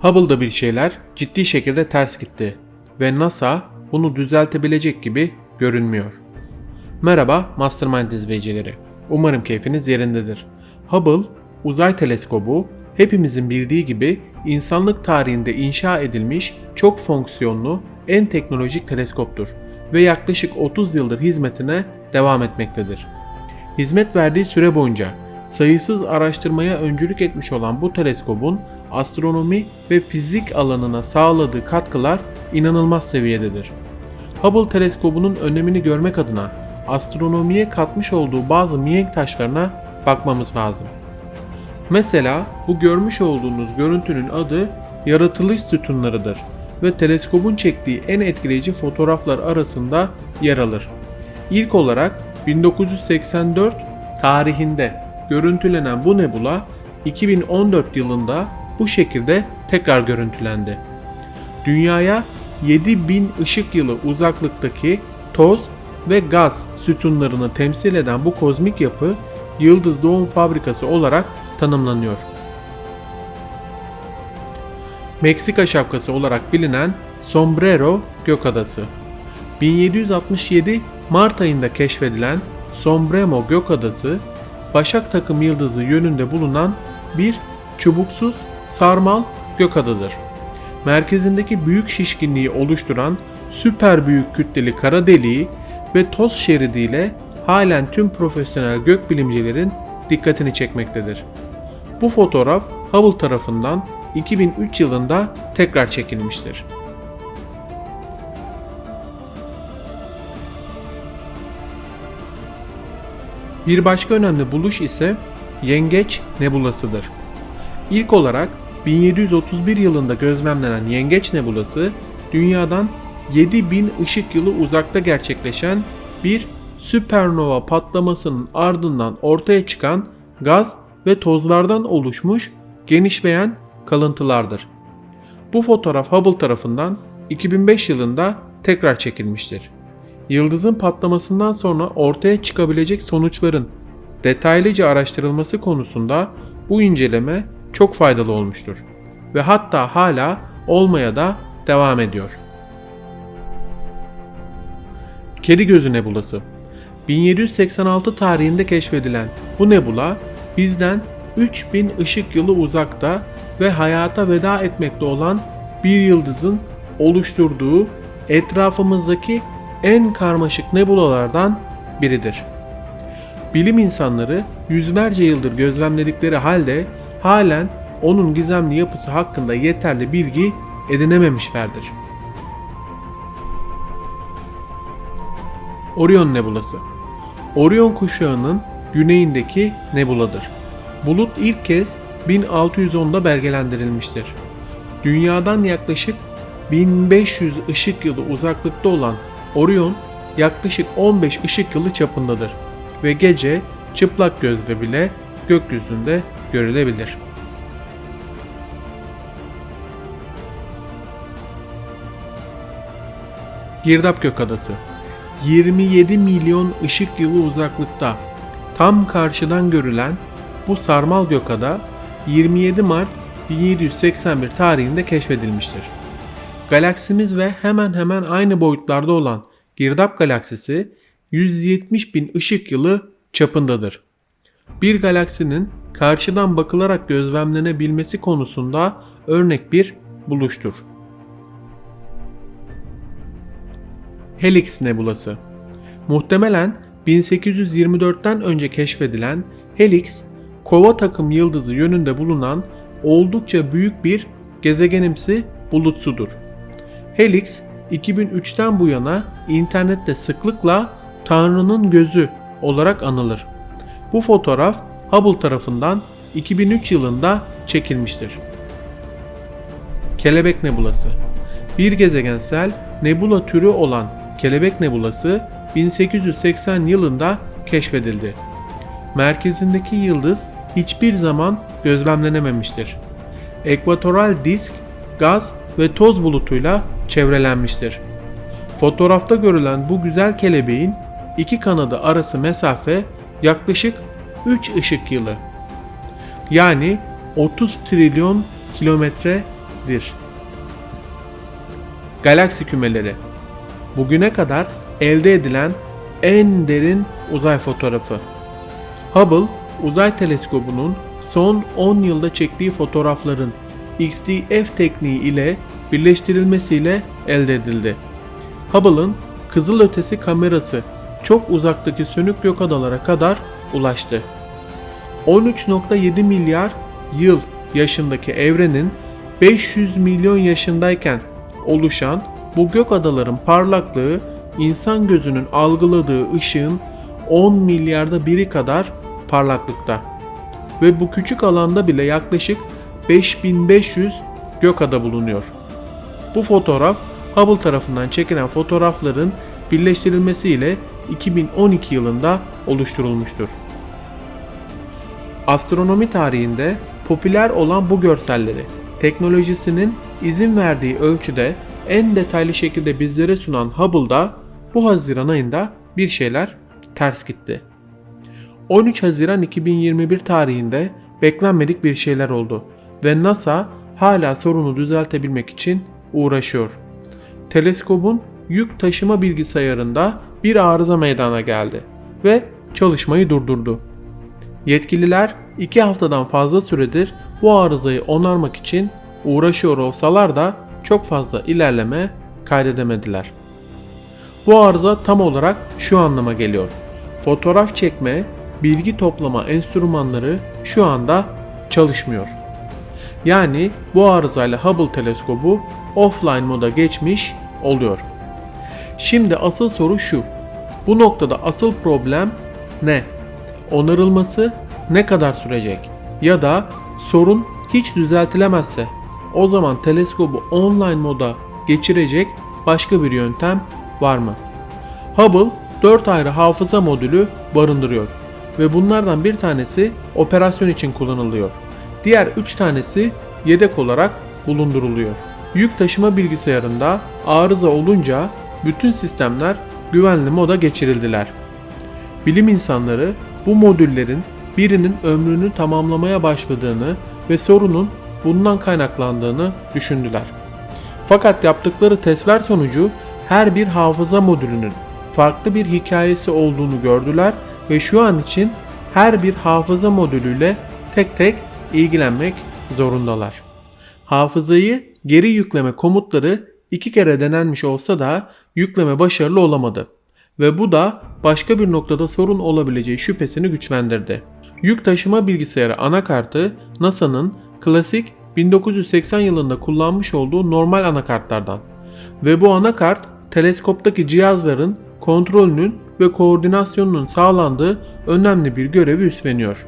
Hubble'da bir şeyler ciddi şekilde ters gitti ve NASA bunu düzeltebilecek gibi görünmüyor. Merhaba Mastermind izleyicileri. Umarım keyfiniz yerindedir. Hubble uzay teleskobu hepimizin bildiği gibi insanlık tarihinde inşa edilmiş çok fonksiyonlu en teknolojik teleskoptur ve yaklaşık 30 yıldır hizmetine devam etmektedir. Hizmet verdiği süre boyunca sayısız araştırmaya öncülük etmiş olan bu teleskobun astronomi ve fizik alanına sağladığı katkılar inanılmaz seviyededir. Hubble teleskobunun önemini görmek adına astronomiye katmış olduğu bazı mihenk taşlarına bakmamız lazım. Mesela bu görmüş olduğunuz görüntünün adı yaratılış sütunlarıdır ve teleskobun çektiği en etkileyici fotoğraflar arasında yer alır. İlk olarak 1984 tarihinde görüntülenen bu nebula 2014 yılında bu şekilde tekrar görüntülendi. Dünyaya 7000 ışık yılı uzaklıktaki toz ve gaz sütunlarını temsil eden bu kozmik yapı yıldız doğum fabrikası olarak tanımlanıyor. Meksika şapkası olarak bilinen Sombrero Gökadası. 1767 Mart ayında keşfedilen Sombrero Gökadası, Başak takım yıldızı yönünde bulunan bir çubuksuz sarmal gökadadır. Merkezindeki büyük şişkinliği oluşturan süper büyük kütleli kara deliği ve toz şeridiyle halen tüm profesyonel gökbilimcilerin dikkatini çekmektedir. Bu fotoğraf Hubble tarafından 2003 yılında tekrar çekilmiştir. Bir başka önemli buluş ise Yengeç Nebulası'dır. İlk olarak 1731 yılında gözlemlenen Yengeç Nebulası, dünyadan 7000 ışık yılı uzakta gerçekleşen bir süpernova patlamasının ardından ortaya çıkan gaz ve tozlardan oluşmuş genişleyen kalıntılardır. Bu fotoğraf Hubble tarafından 2005 yılında tekrar çekilmiştir. Yıldızın patlamasından sonra ortaya çıkabilecek sonuçların detaylıca araştırılması konusunda bu inceleme çok faydalı olmuştur ve hatta hala olmaya da devam ediyor. Kedi Gözü Nebulası 1786 tarihinde keşfedilen bu nebula bizden 3000 ışık yılı uzakta ve hayata veda etmekte olan bir yıldızın oluşturduğu etrafımızdaki en karmaşık nebulalardan biridir. Bilim insanları yüzlerce yıldır gözlemledikleri halde halen onun gizemli yapısı hakkında yeterli bilgi edinememişlerdir. Orion Nebulası Orion kuşağının güneyindeki nebuladır. Bulut ilk kez 1610'da belgelendirilmiştir. Dünyadan yaklaşık 1500 ışık yılı uzaklıkta olan Orion yaklaşık 15 ışık yılı çapındadır ve gece çıplak gözle bile gökyüzünde görülebilir. Girdap Gökadası 27 milyon ışık yılı uzaklıkta tam karşıdan görülen bu sarmal gökada 27 Mart 1781 tarihinde keşfedilmiştir. Galaksimiz ve hemen hemen aynı boyutlarda olan Girdap galaksisi 170 bin ışık yılı çapındadır. Bir galaksinin karşıdan bakılarak gözlemlenebilmesi konusunda örnek bir buluştur. Helix Nebulası Muhtemelen 1824'ten önce keşfedilen Helix, Kova takım yıldızı yönünde bulunan oldukça büyük bir gezegenimsi bulutsudur. Helix 2003'ten bu yana internette sıklıkla Tanrı'nın gözü olarak anılır. Bu fotoğraf Hubble tarafından 2003 yılında çekilmiştir. Kelebek Nebulası Bir gezegensel nebula türü olan Kelebek Nebulası 1880 yılında keşfedildi. Merkezindeki yıldız hiçbir zaman gözlemlenememiştir. Ekvatoral disk gaz ve toz bulutuyla çevrelenmiştir. Fotoğrafta görülen bu güzel kelebeğin iki kanadı arası mesafe yaklaşık 3 ışık yılı. Yani 30 trilyon kilometre 1 Galaksi kümeleri Bugüne kadar elde edilen en derin uzay fotoğrafı. Hubble uzay teleskobunun son 10 yılda çektiği fotoğrafların XDF tekniği ile birleştirilmesiyle elde edildi. Hubble'ın kızılötesi kamerası çok uzaktaki sönük gök adalara kadar ulaştı. 13.7 milyar yıl yaşındaki evrenin 500 milyon yaşındayken oluşan bu gök adaların parlaklığı insan gözünün algıladığı ışığın 10 milyarda biri kadar parlaklıkta. Ve bu küçük alanda bile yaklaşık 5500 gök ada bulunuyor. Bu fotoğraf Hubble tarafından çekilen fotoğrafların birleştirilmesiyle 2012 yılında oluşturulmuştur. Astronomi tarihinde popüler olan bu görselleri teknolojisinin izin verdiği ölçüde en detaylı şekilde bizlere sunan Hubble'da bu Haziran ayında bir şeyler ters gitti. 13 Haziran 2021 tarihinde beklenmedik bir şeyler oldu ve NASA hala sorunu düzeltebilmek için uğraşıyor. Teleskobun yük taşıma bilgisayarında bir arıza meydana geldi ve çalışmayı durdurdu. Yetkililer 2 haftadan fazla süredir bu arızayı onarmak için uğraşıyor olsalar da çok fazla ilerleme kaydedemediler. Bu arıza tam olarak şu anlama geliyor. Fotoğraf çekme, bilgi toplama enstrümanları şu anda çalışmıyor. Yani bu arızayla Hubble teleskobu offline moda geçmiş oluyor. Şimdi asıl soru şu. Bu noktada asıl problem ne? Onarılması ne kadar sürecek? Ya da sorun hiç düzeltilemezse o zaman teleskobu online moda geçirecek başka bir yöntem var mı? Hubble 4 ayrı hafıza modülü barındırıyor ve bunlardan bir tanesi operasyon için kullanılıyor. Diğer 3 tanesi yedek olarak bulunduruluyor. Yük taşıma bilgisayarında arıza olunca bütün sistemler güvenli moda geçirildiler. Bilim insanları bu modüllerin birinin ömrünü tamamlamaya başladığını ve sorunun bundan kaynaklandığını düşündüler. Fakat yaptıkları testler sonucu her bir hafıza modülünün farklı bir hikayesi olduğunu gördüler ve şu an için her bir hafıza modülüyle tek tek ilgilenmek zorundalar. Hafızayı geri yükleme komutları iki kere denenmiş olsa da yükleme başarılı olamadı ve bu da başka bir noktada sorun olabileceği şüphesini güçlendirdi. Yük taşıma bilgisayarı anakartı NASA'nın klasik 1980 yılında kullanmış olduğu normal anakartlardan ve bu anakart teleskoptaki cihazların kontrolünün ve koordinasyonunun sağlandığı önemli bir görevi üstleniyor.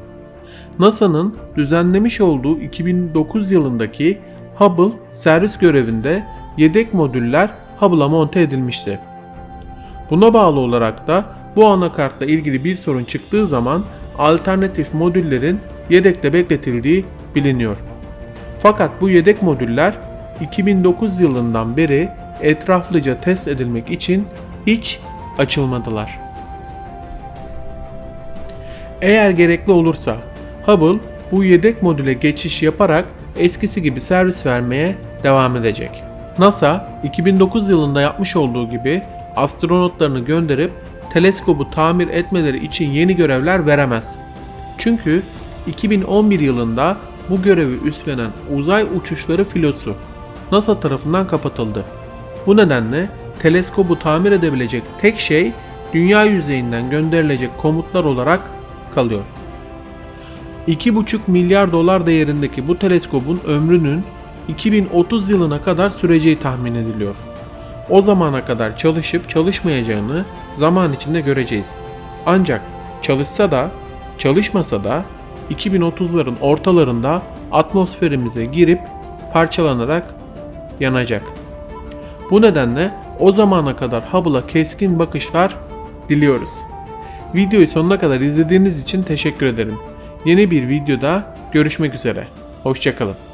NASA'nın düzenlemiş olduğu 2009 yılındaki Hubble servis görevinde yedek modüller Hubble'a monte edilmişti. Buna bağlı olarak da bu anakartla ilgili bir sorun çıktığı zaman alternatif modüllerin yedekte bekletildiği biliniyor. Fakat bu yedek modüller 2009 yılından beri etraflıca test edilmek için hiç açılmadılar. Eğer gerekli olursa Hubble bu yedek modüle geçiş yaparak eskisi gibi servis vermeye devam edecek. NASA 2009 yılında yapmış olduğu gibi astronotlarını gönderip teleskobu tamir etmeleri için yeni görevler veremez. Çünkü 2011 yılında bu görevi üstlenen uzay uçuşları filosu NASA tarafından kapatıldı. Bu nedenle teleskobu tamir edebilecek tek şey dünya yüzeyinden gönderilecek komutlar olarak kalıyor. 2,5 milyar dolar değerindeki bu teleskobun ömrünün 2030 yılına kadar süreceği tahmin ediliyor. O zamana kadar çalışıp çalışmayacağını zaman içinde göreceğiz. Ancak çalışsa da çalışmasa da 2030'ların ortalarında atmosferimize girip parçalanarak yanacak. Bu nedenle o zamana kadar Hubble'a keskin bakışlar diliyoruz. Videoyu sonuna kadar izlediğiniz için teşekkür ederim. Yeni bir videoda görüşmek üzere. Hoşçakalın.